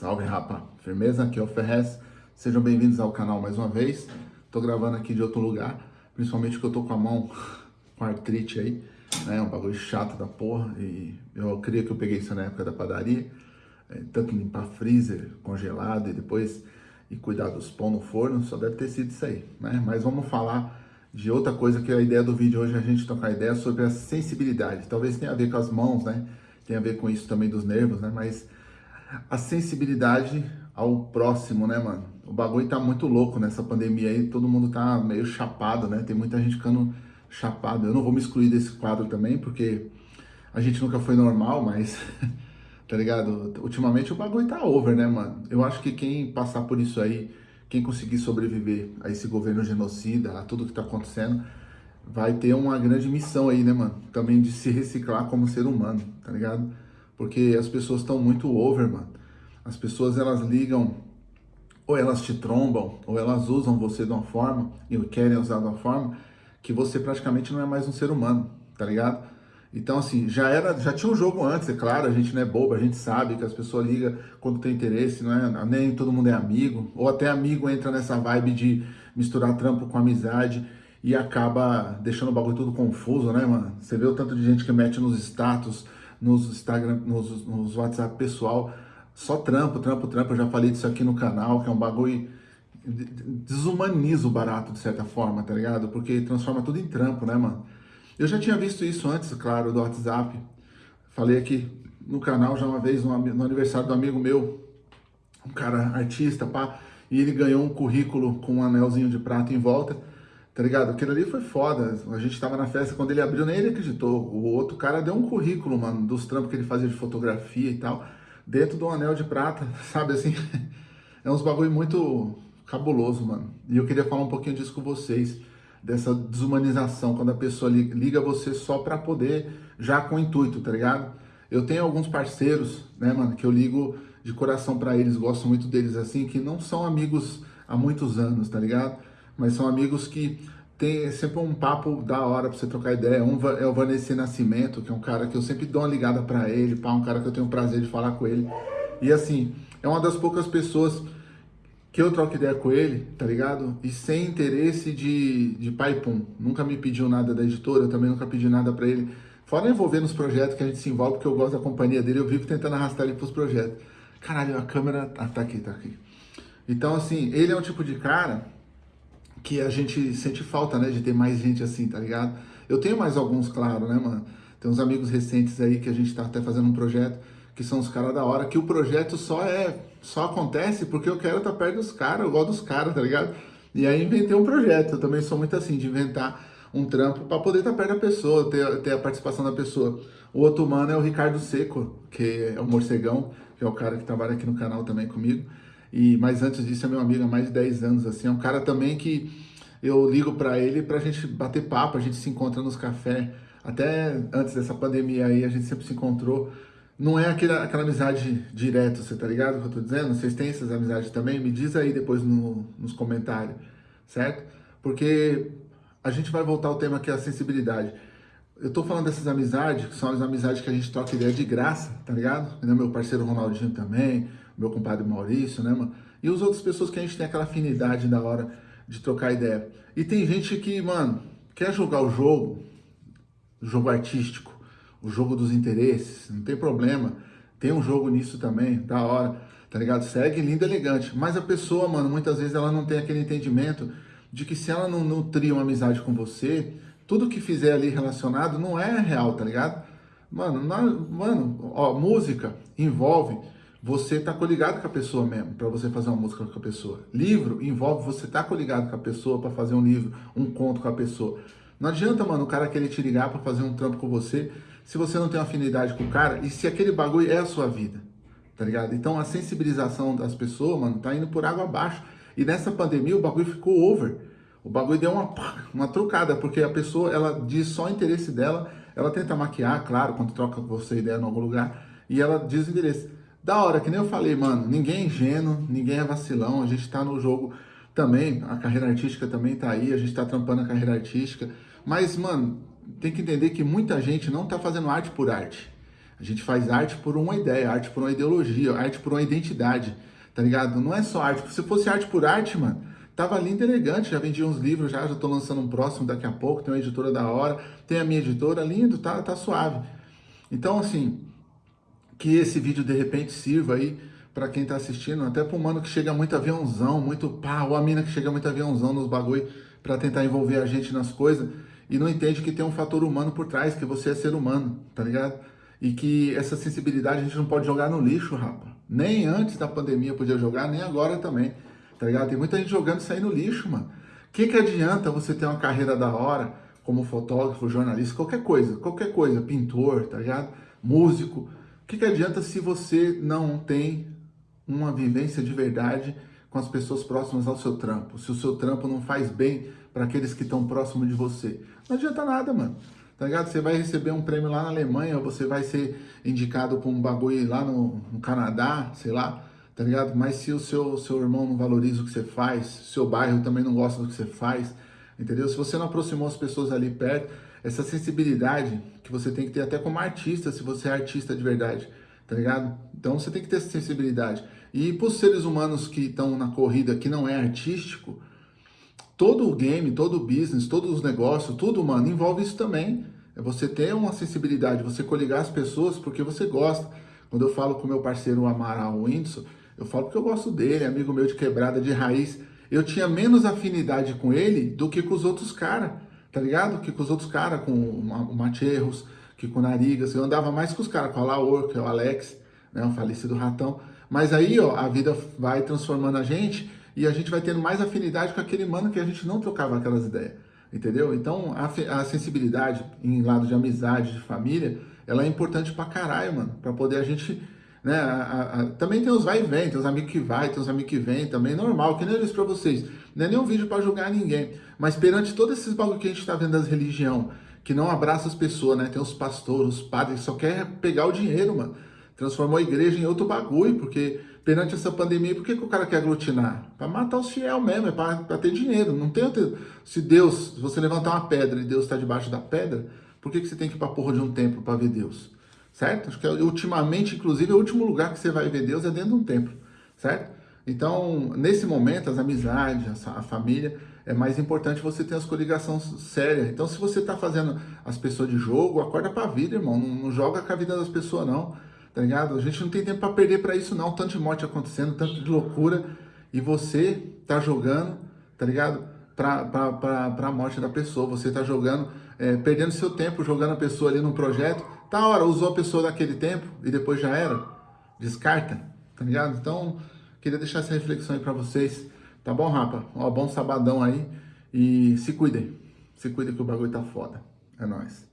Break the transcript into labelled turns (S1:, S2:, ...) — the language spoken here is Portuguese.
S1: Salve, rapa! Firmeza? Aqui é o Ferrez. Sejam bem-vindos ao canal mais uma vez. Tô gravando aqui de outro lugar, principalmente porque eu tô com a mão com artrite aí, né? Um bagulho chato da porra. E eu queria que eu peguei isso na época da padaria. É, tanto limpar freezer, congelado e depois e cuidar dos pão no forno, só deve ter sido isso aí, né? Mas vamos falar de outra coisa que é a ideia do vídeo hoje a gente trocar ideia sobre a sensibilidade. Talvez tenha a ver com as mãos, né? Tem a ver com isso também dos nervos, né? Mas a sensibilidade ao próximo, né, mano? O bagulho tá muito louco nessa pandemia aí, todo mundo tá meio chapado, né? Tem muita gente ficando chapado. Eu não vou me excluir desse quadro também, porque a gente nunca foi normal, mas, tá ligado? Ultimamente o bagulho tá over, né, mano? Eu acho que quem passar por isso aí, quem conseguir sobreviver a esse governo genocida, a tudo que tá acontecendo, vai ter uma grande missão aí, né, mano? Também de se reciclar como ser humano, tá ligado? Porque as pessoas estão muito over, mano. As pessoas, elas ligam, ou elas te trombam, ou elas usam você de uma forma, e querem usar de uma forma, que você praticamente não é mais um ser humano, tá ligado? Então, assim, já era, já tinha um jogo antes, é claro, a gente não é bobo, a gente sabe que as pessoas ligam quando tem interesse, não é? Nem todo mundo é amigo, ou até amigo entra nessa vibe de misturar trampo com amizade e acaba deixando o bagulho tudo confuso, né, mano? Você vê o tanto de gente que mete nos status, nos Instagram, nos, nos WhatsApp pessoal, só trampo, trampo, trampo, eu já falei disso aqui no canal, que é um bagulho, desumaniza o barato de certa forma, tá ligado? Porque transforma tudo em trampo, né, mano? Eu já tinha visto isso antes, claro, do WhatsApp, falei aqui no canal já uma vez, no, aniversário do amigo meu, um cara artista, pá, e ele ganhou um currículo com um anelzinho de prata em volta, Tá ligado? Aquilo ali foi foda. A gente tava na festa, quando ele abriu, nem ele acreditou. O outro cara deu um currículo, mano, dos trampos que ele fazia de fotografia e tal, dentro do anel de prata, sabe assim? É uns bagulho muito cabuloso, mano. E eu queria falar um pouquinho disso com vocês, dessa desumanização, quando a pessoa liga você só pra poder, já com intuito, tá ligado? Eu tenho alguns parceiros, né, mano, que eu ligo de coração pra eles, gosto muito deles assim, que não são amigos há muitos anos, tá ligado? Mas são amigos que tem sempre um papo da hora pra você trocar ideia. Um é o Vanessa Nascimento, que é um cara que eu sempre dou uma ligada pra ele, pá, um cara que eu tenho o prazer de falar com ele. E assim, é uma das poucas pessoas que eu troco ideia com ele, tá ligado? E sem interesse de, de pai pum. Nunca me pediu nada da editora, eu também nunca pedi nada pra ele. Fora envolver nos projetos que a gente se envolve, porque eu gosto da companhia dele, eu vivo tentando arrastar ele pros projetos. Caralho, a câmera... Ah, tá aqui, tá aqui. Então, assim, ele é um tipo de cara que a gente sente falta, né, de ter mais gente assim, tá ligado? Eu tenho mais alguns, claro, né, mano? Tem uns amigos recentes aí que a gente tá até fazendo um projeto, que são os caras da hora, que o projeto só é, só acontece porque eu quero estar tá perto dos caras, eu gosto dos caras, tá ligado? E aí inventei um projeto, eu também sou muito assim, de inventar um trampo para poder estar tá perto da pessoa, ter, ter a participação da pessoa. O outro mano é o Ricardo Seco, que é o morcegão, que é o cara que trabalha aqui no canal também comigo. E, mas antes disso é meu amigo há mais de 10 anos, assim, é um cara também que eu ligo para ele pra gente bater papo, a gente se encontra nos cafés, até antes dessa pandemia aí a gente sempre se encontrou, não é aquela, aquela amizade direta, você tá ligado o que eu tô dizendo? Vocês têm essas amizades também? Me diz aí depois no, nos comentários, certo? Porque a gente vai voltar ao tema que é a sensibilidade. Eu tô falando dessas amizades, que são as amizades que a gente troca ideia de graça, tá ligado? Meu parceiro Ronaldinho também, meu compadre Maurício, né, mano? E as outras pessoas que a gente tem aquela afinidade da hora de trocar ideia. E tem gente que, mano, quer jogar o jogo, o jogo artístico, o jogo dos interesses, não tem problema. Tem um jogo nisso também, da hora, tá ligado? Segue lindo elegante. Mas a pessoa, mano, muitas vezes ela não tem aquele entendimento de que se ela não nutrir uma amizade com você, tudo que fizer ali relacionado não é real, tá ligado? Mano, não, mano, ó, música envolve você tá coligado com a pessoa mesmo, para você fazer uma música com a pessoa. Livro envolve você tá coligado com a pessoa para fazer um livro, um conto com a pessoa. Não adianta, mano, o cara querer te ligar para fazer um trampo com você, se você não tem afinidade com o cara e se aquele bagulho é a sua vida, tá ligado? Então a sensibilização das pessoas, mano, tá indo por água abaixo. E nessa pandemia o bagulho ficou over. O bagulho deu uma, uma trocada, porque a pessoa, ela diz só o interesse dela, ela tenta maquiar, claro, quando troca você ideia em algum lugar, e ela diz o interesse. Da hora, que nem eu falei, mano, ninguém é ingênuo, ninguém é vacilão, a gente tá no jogo também, a carreira artística também tá aí, a gente tá trampando a carreira artística, mas, mano, tem que entender que muita gente não tá fazendo arte por arte. A gente faz arte por uma ideia, arte por uma ideologia, arte por uma identidade, tá ligado? Não é só arte. Se fosse arte por arte, mano, tava lindo e elegante, já vendi uns livros já, já tô lançando um próximo daqui a pouco, tem uma editora da hora, tem a minha editora, lindo, tá, tá suave. Então, assim, que esse vídeo de repente sirva aí para quem tá assistindo, até pro mano que chega muito aviãozão, muito pá, ou a mina que chega muito aviãozão nos bagulho para tentar envolver a gente nas coisas e não entende que tem um fator humano por trás, que você é ser humano, tá ligado? E que essa sensibilidade a gente não pode jogar no lixo, rapa. Nem antes da pandemia podia jogar, nem agora também, tá ligado? Tem muita gente jogando isso aí no lixo, mano. O que, que adianta você ter uma carreira da hora, como fotógrafo, jornalista, qualquer coisa, qualquer coisa, pintor, tá ligado? Músico, que, que adianta se você não tem uma vivência de verdade com as pessoas próximas ao seu trampo? Se o seu trampo não faz bem para aqueles que estão próximos de você? Não adianta nada, mano. Tá ligado? Você vai receber um prêmio lá na Alemanha, você vai ser indicado para um bagulho lá no, no, Canadá, sei lá, tá ligado? Mas se o seu, seu irmão não valoriza o que você faz, seu bairro também não gosta do que você faz, entendeu? Se você não aproximou as pessoas ali perto, essa sensibilidade que você tem que ter até como artista, se você é artista de verdade, tá ligado? Então você tem que ter essa sensibilidade. E para os seres humanos que estão na corrida que não é artístico, todo o game, todo o business, todos os negócios, tudo, mano, envolve isso também. É você ter uma sensibilidade, você coligar as pessoas porque você gosta. Quando eu falo com meu parceiro Amaral Whindersson, eu falo porque eu gosto dele, amigo meu de quebrada de raiz. Eu tinha menos afinidade com ele do que com os outros caras tá ligado? Que com os outros caras, com o Matierros, que com o Narigas, eu andava mais com os caras, com a Laor, que é o Alex, né, o falecido Ratão. Mas aí, ó, a vida vai transformando a gente e a gente vai tendo mais afinidade com aquele mano que a gente não trocava aquelas ideias, entendeu? Então, a, a sensibilidade em lado de amizade, de família, ela é importante pra caralho, mano, pra poder a gente né? A, a, também tem os vai e vem, tem os amigos que vai, tem os amigos que vem, também normal, que nem eu disse pra vocês. Não é nem um vídeo para julgar ninguém, mas perante todos esses bagulho que a gente tá vendo das religião, que não abraça as pessoas, né? Tem os pastores, os padres, só quer pegar o dinheiro, mano. Transformou a igreja em outro bagulho, porque perante essa pandemia, por que, que o cara quer aglutinar? Para matar os fiel mesmo, é para ter dinheiro. Não tem outro... Se Deus, se você levantar uma pedra e Deus está debaixo da pedra, por que, que você tem que ir pra porra de um templo para ver Deus? Certo? Acho que é, ultimamente, inclusive, o último lugar que você vai ver Deus é dentro de um templo, certo? Então, nesse momento, as amizades, a família, é mais importante você ter as coligações sérias. Então, se você está fazendo as pessoas de jogo, acorda para a vida, irmão. Não, não, joga com a vida das pessoas, não. Tá ligado? A gente não tem tempo para perder para isso, não. Tanto de morte acontecendo, tanto de loucura. E você tá jogando, tá ligado? Para a morte da pessoa. Você tá jogando, é, perdendo seu tempo, jogando a pessoa ali num projeto Tá hora, usou a pessoa daquele tempo e depois já era. Descarta, tá ligado? Então, queria deixar essa reflexão aí pra vocês. Tá bom, rapa? Ó, bom sabadão aí. E se cuidem. Se cuidem que o bagulho tá foda. É nóis.